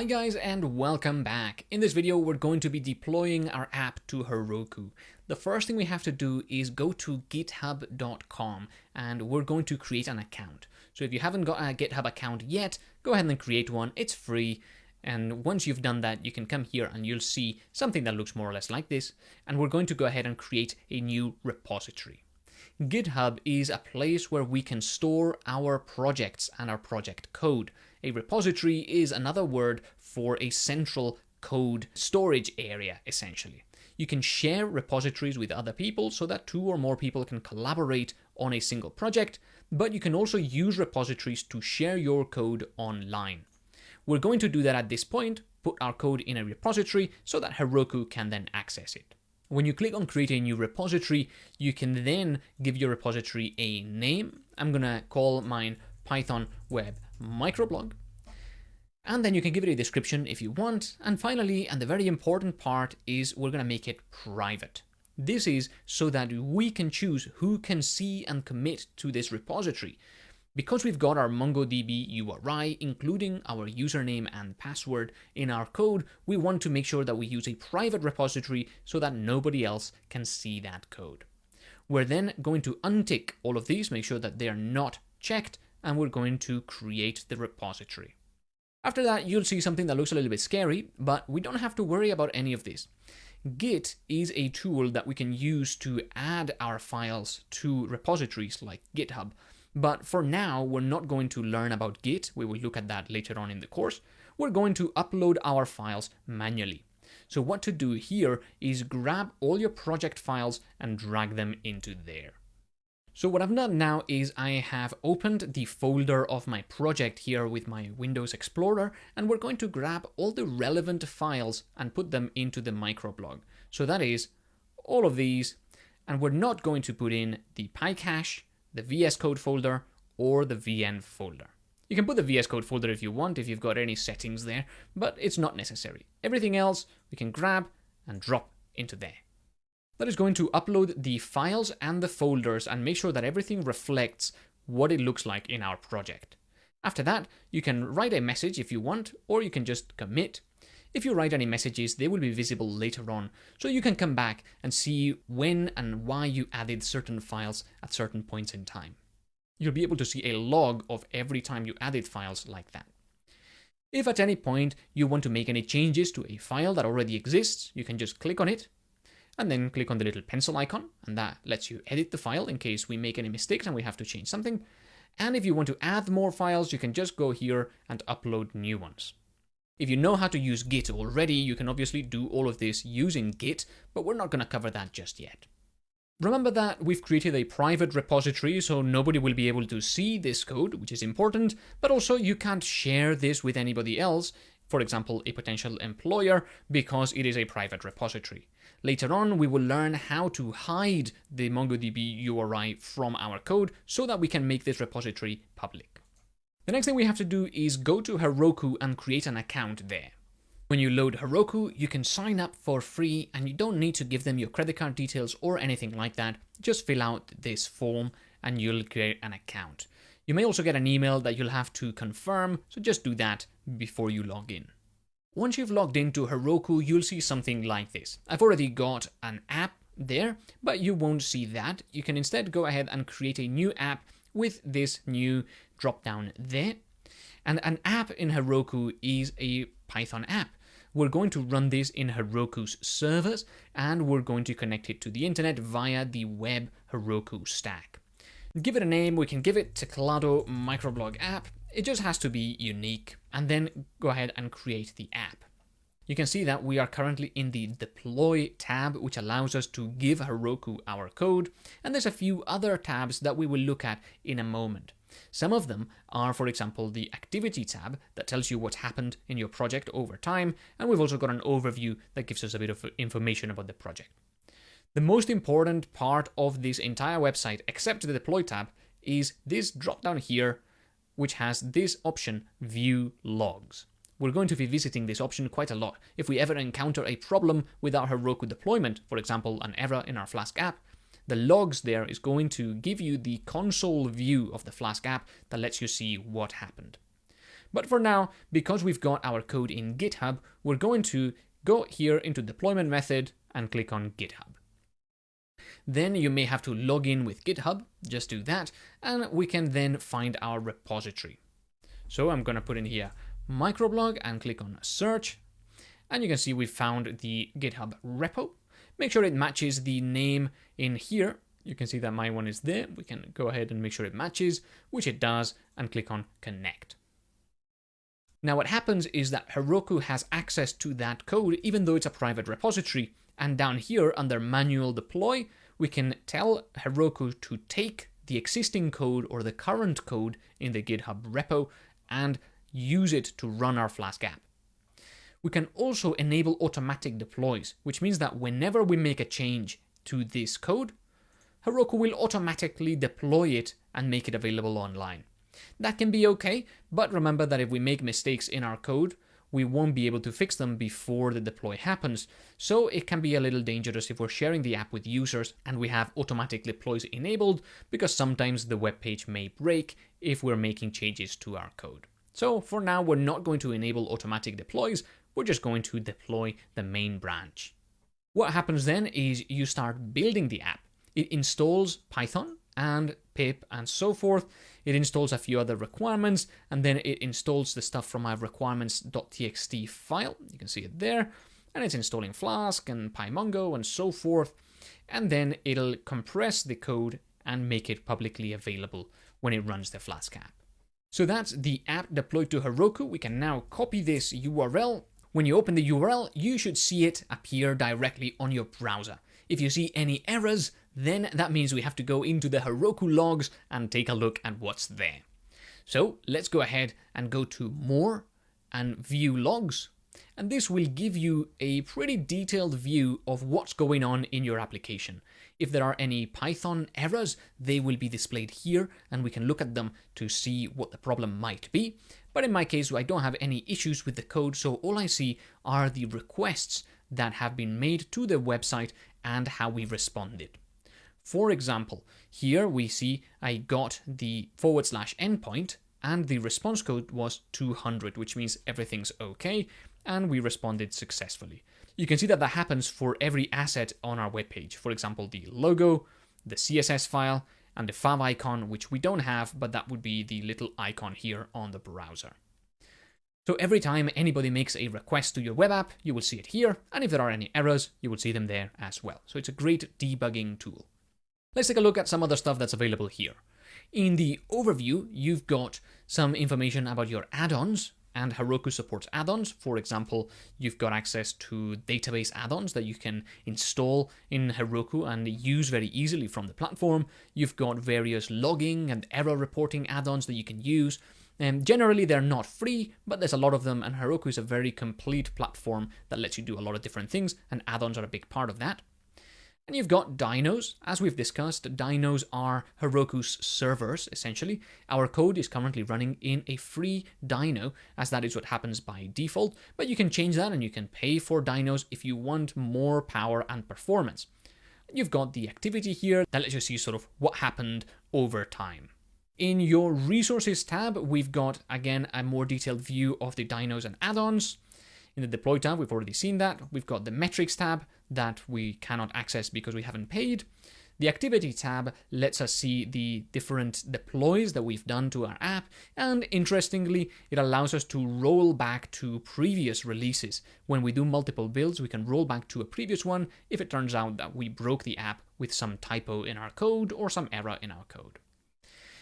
Hi guys and welcome back. In this video we're going to be deploying our app to Heroku. The first thing we have to do is go to github.com and we're going to create an account. So if you haven't got a GitHub account yet, go ahead and create one. It's free. And once you've done that, you can come here and you'll see something that looks more or less like this. And we're going to go ahead and create a new repository. GitHub is a place where we can store our projects and our project code. A repository is another word for a central code storage area, essentially. You can share repositories with other people so that two or more people can collaborate on a single project, but you can also use repositories to share your code online. We're going to do that at this point, put our code in a repository so that Heroku can then access it. When you click on create a new repository, you can then give your repository a name. I'm going to call mine Python Web microblog. And then you can give it a description if you want. And finally, and the very important part is we're going to make it private. This is so that we can choose who can see and commit to this repository. Because we've got our MongoDB URI, including our username and password in our code, we want to make sure that we use a private repository so that nobody else can see that code. We're then going to untick all of these, make sure that they are not checked, and we're going to create the repository. After that, you'll see something that looks a little bit scary, but we don't have to worry about any of this. Git is a tool that we can use to add our files to repositories like GitHub. But for now, we're not going to learn about Git. We will look at that later on in the course. We're going to upload our files manually. So what to do here is grab all your project files and drag them into there. So what I've done now is I have opened the folder of my project here with my Windows Explorer, and we're going to grab all the relevant files and put them into the microblog. So that is all of these, and we're not going to put in the PyCache, the VS Code folder, or the VN folder. You can put the VS Code folder if you want, if you've got any settings there, but it's not necessary. Everything else we can grab and drop into there. That is going to upload the files and the folders and make sure that everything reflects what it looks like in our project. After that, you can write a message if you want, or you can just commit. If you write any messages, they will be visible later on, so you can come back and see when and why you added certain files at certain points in time. You'll be able to see a log of every time you added files like that. If at any point you want to make any changes to a file that already exists, you can just click on it and then click on the little pencil icon, and that lets you edit the file in case we make any mistakes and we have to change something. And if you want to add more files, you can just go here and upload new ones. If you know how to use Git already, you can obviously do all of this using Git, but we're not going to cover that just yet. Remember that we've created a private repository, so nobody will be able to see this code, which is important, but also you can't share this with anybody else, for example, a potential employer, because it is a private repository. Later on, we will learn how to hide the MongoDB URI from our code so that we can make this repository public. The next thing we have to do is go to Heroku and create an account there. When you load Heroku, you can sign up for free and you don't need to give them your credit card details or anything like that. Just fill out this form and you'll create an account. You may also get an email that you'll have to confirm, so just do that before you log in. Once you've logged into Heroku, you'll see something like this. I've already got an app there, but you won't see that. You can instead go ahead and create a new app with this new drop down there. And an app in Heroku is a Python app. We're going to run this in Heroku's servers, and we're going to connect it to the internet via the web Heroku stack. Give it a name, we can give it Teclado Microblog app. It just has to be unique and then go ahead and create the app. You can see that we are currently in the deploy tab, which allows us to give Heroku our code. And there's a few other tabs that we will look at in a moment. Some of them are, for example, the activity tab that tells you what's happened in your project over time. And we've also got an overview that gives us a bit of information about the project. The most important part of this entire website, except the deploy tab, is this drop down here, which has this option, view logs. We're going to be visiting this option quite a lot. If we ever encounter a problem with our Heroku deployment, for example, an error in our Flask app, the logs there is going to give you the console view of the Flask app that lets you see what happened. But for now, because we've got our code in GitHub, we're going to go here into deployment method and click on GitHub. Then you may have to log in with GitHub, just do that, and we can then find our repository. So I'm gonna put in here microblog and click on search, and you can see we found the GitHub repo. Make sure it matches the name in here. You can see that my one is there. We can go ahead and make sure it matches, which it does, and click on connect. Now what happens is that Heroku has access to that code, even though it's a private repository. And down here under manual deploy, we can tell Heroku to take the existing code or the current code in the GitHub repo and use it to run our Flask app. We can also enable automatic deploys, which means that whenever we make a change to this code, Heroku will automatically deploy it and make it available online. That can be okay, but remember that if we make mistakes in our code, we won't be able to fix them before the deploy happens. So it can be a little dangerous if we're sharing the app with users and we have automatic deploys enabled because sometimes the web page may break if we're making changes to our code. So for now, we're not going to enable automatic deploys. We're just going to deploy the main branch. What happens then is you start building the app. It installs Python and pip and so forth. It installs a few other requirements and then it installs the stuff from my requirements.txt file. You can see it there. And it's installing Flask and PyMongo and so forth. And then it'll compress the code and make it publicly available when it runs the Flask app. So that's the app deployed to Heroku. We can now copy this URL. When you open the URL, you should see it appear directly on your browser. If you see any errors, then that means we have to go into the Heroku logs and take a look at what's there. So let's go ahead and go to More and View Logs. And this will give you a pretty detailed view of what's going on in your application. If there are any Python errors, they will be displayed here and we can look at them to see what the problem might be. But in my case, I don't have any issues with the code, so all I see are the requests that have been made to the website and how we responded. For example, here we see I got the forward slash endpoint and the response code was 200, which means everything's okay, and we responded successfully. You can see that that happens for every asset on our webpage. For example, the logo, the CSS file, and the fav icon, which we don't have, but that would be the little icon here on the browser. So every time anybody makes a request to your web app, you will see it here, and if there are any errors, you will see them there as well. So it's a great debugging tool. Let's take a look at some other stuff that's available here. In the overview, you've got some information about your add-ons, and Heroku supports add-ons. For example, you've got access to database add-ons that you can install in Heroku and use very easily from the platform. You've got various logging and error reporting add-ons that you can use. And generally, they're not free, but there's a lot of them, and Heroku is a very complete platform that lets you do a lot of different things, and add-ons are a big part of that. And you've got dynos. As we've discussed, dynos are Heroku's servers, essentially. Our code is currently running in a free dyno, as that is what happens by default, but you can change that and you can pay for dynos if you want more power and performance. You've got the activity here that lets you see sort of what happened over time. In your resources tab, we've got, again, a more detailed view of the dynos and add-ons. In the deploy tab, we've already seen that. We've got the metrics tab that we cannot access because we haven't paid. The activity tab lets us see the different deploys that we've done to our app, and interestingly, it allows us to roll back to previous releases. When we do multiple builds, we can roll back to a previous one if it turns out that we broke the app with some typo in our code or some error in our code.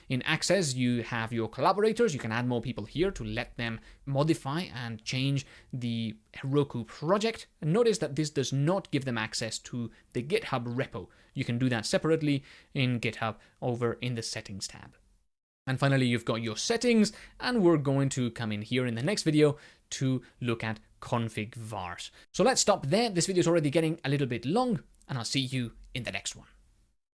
In Access, you have your collaborators. You can add more people here to let them modify and change the Heroku project. And notice that this does not give them access to the GitHub repo. You can do that separately in GitHub over in the Settings tab. And finally, you've got your settings, and we're going to come in here in the next video to look at config vars. So let's stop there. This video is already getting a little bit long, and I'll see you in the next one.